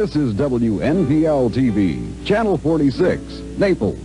This is WNPL TV, Channel 46, Naples.